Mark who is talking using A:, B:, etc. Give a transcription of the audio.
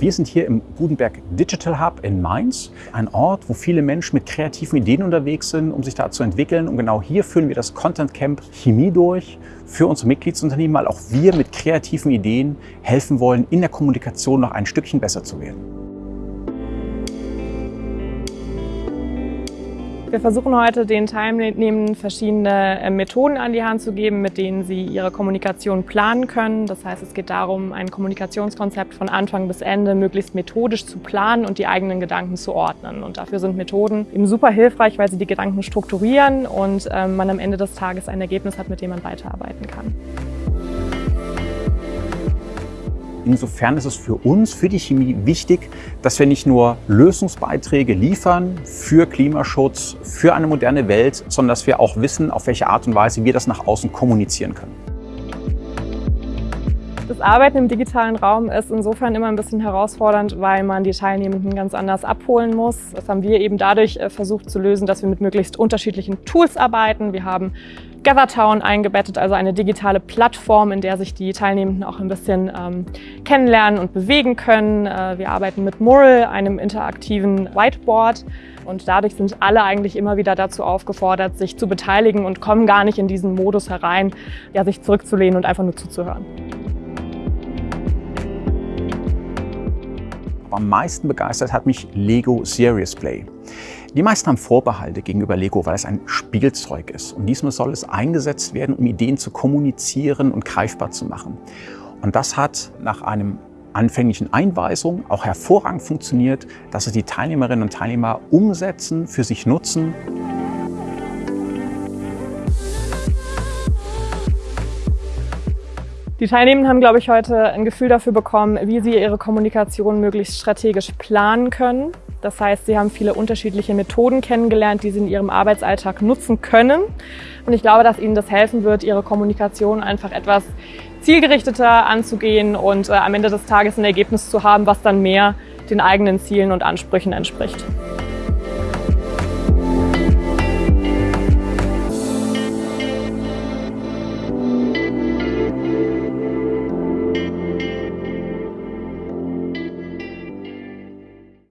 A: Wir sind hier im Gutenberg Digital Hub in Mainz, ein Ort, wo viele Menschen mit kreativen Ideen unterwegs sind, um sich da zu entwickeln. Und genau hier führen wir das Content Camp Chemie durch für unsere Mitgliedsunternehmen, weil auch wir mit kreativen Ideen helfen wollen, in der Kommunikation noch ein Stückchen besser zu werden.
B: Wir versuchen heute den Teilnehmenden verschiedene äh, Methoden an die Hand zu geben, mit denen sie ihre Kommunikation planen können. Das heißt, es geht darum, ein Kommunikationskonzept von Anfang bis Ende möglichst methodisch zu planen und die eigenen Gedanken zu ordnen. Und dafür sind Methoden eben super hilfreich, weil sie die Gedanken strukturieren und ähm, man am Ende des Tages ein Ergebnis hat, mit dem man weiterarbeiten kann.
A: Insofern ist es für uns, für die Chemie wichtig, dass wir nicht nur Lösungsbeiträge liefern für Klimaschutz, für eine moderne Welt, sondern dass wir auch wissen, auf welche Art und Weise wir das nach außen kommunizieren können.
B: Das Arbeiten im digitalen Raum ist insofern immer ein bisschen herausfordernd, weil man die Teilnehmenden ganz anders abholen muss. Das haben wir eben dadurch äh, versucht zu lösen, dass wir mit möglichst unterschiedlichen Tools arbeiten. Wir haben GatherTown eingebettet, also eine digitale Plattform, in der sich die Teilnehmenden auch ein bisschen ähm, kennenlernen und bewegen können. Äh, wir arbeiten mit Mural, einem interaktiven Whiteboard. Und dadurch sind alle eigentlich immer wieder dazu aufgefordert, sich zu beteiligen und kommen gar nicht in diesen Modus herein, ja, sich zurückzulehnen und einfach nur zuzuhören.
A: Am meisten begeistert hat mich Lego Serious Play. Die meisten haben Vorbehalte gegenüber Lego, weil es ein Spielzeug ist. Und diesmal soll es eingesetzt werden, um Ideen zu kommunizieren und greifbar zu machen. Und das hat nach einem anfänglichen Einweisung auch hervorragend funktioniert, dass es die Teilnehmerinnen und Teilnehmer umsetzen, für sich nutzen.
B: Die Teilnehmenden haben, glaube ich, heute ein Gefühl dafür bekommen, wie sie ihre Kommunikation möglichst strategisch planen können. Das heißt, sie haben viele unterschiedliche Methoden kennengelernt, die sie in ihrem Arbeitsalltag nutzen können. Und ich glaube, dass ihnen das helfen wird, ihre Kommunikation einfach etwas zielgerichteter anzugehen und äh, am Ende des Tages ein Ergebnis zu haben, was dann mehr den eigenen Zielen und Ansprüchen entspricht.